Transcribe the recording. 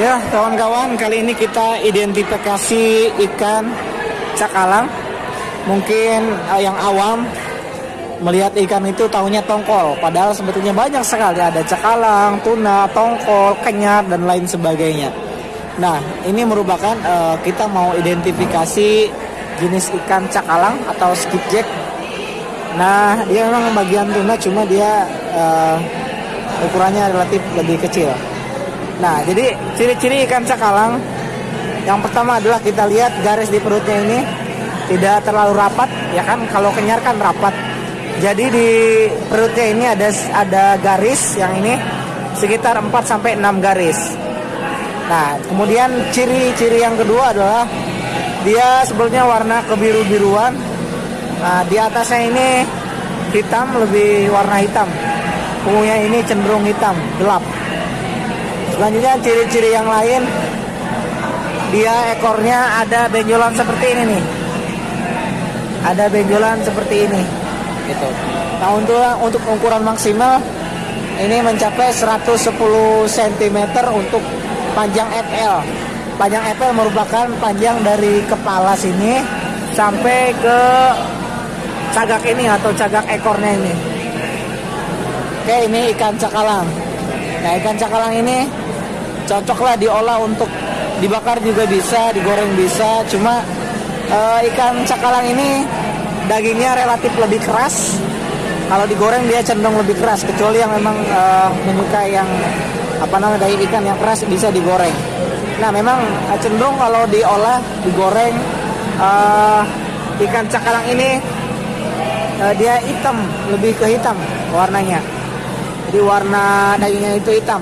Ya, kawan-kawan, kali ini kita identifikasi ikan cakalang. Mungkin uh, yang awam melihat ikan itu tahunya tongkol, padahal sebetulnya banyak sekali ada cakalang, tuna, tongkol, kenyat dan lain sebagainya. Nah, ini merupakan uh, kita mau identifikasi jenis ikan cakalang atau skipjack. Nah, dia memang bagian tuna cuma dia uh, ukurannya relatif lebih kecil. Nah, jadi ciri-ciri ikan cakalang yang pertama adalah kita lihat garis di perutnya ini tidak terlalu rapat, ya kan? Kalau kenyar kan rapat. Jadi di perutnya ini ada ada garis yang ini sekitar 4 sampai 6 garis. Nah, kemudian ciri-ciri yang kedua adalah dia sebetulnya warna kebiru-biruan. Nah, di atasnya ini hitam lebih warna hitam. Punggungnya ini cenderung hitam, gelap. Selanjutnya ciri-ciri yang lain dia ekornya ada benjolan seperti ini nih. Ada benjolan seperti ini. Gitu. Nah, untuk untuk ukuran maksimal ini mencapai 110 cm untuk panjang FL. Panjang FL merupakan panjang dari kepala sini sampai ke cagak ini atau cagak ekornya ini. Oke, ini ikan cakalang. Nah, ikan cakalang ini cocoklah diolah untuk dibakar juga bisa, digoreng bisa. Cuma uh, ikan cakalang ini dagingnya relatif lebih keras. Kalau digoreng dia cenderung lebih keras, kecuali yang memang uh, menyukai yang apa namanya daging ikan yang keras bisa digoreng. Nah memang uh, cenderung kalau diolah, digoreng uh, ikan cakalang ini uh, dia hitam, lebih ke hitam warnanya. Jadi warna dagingnya itu hitam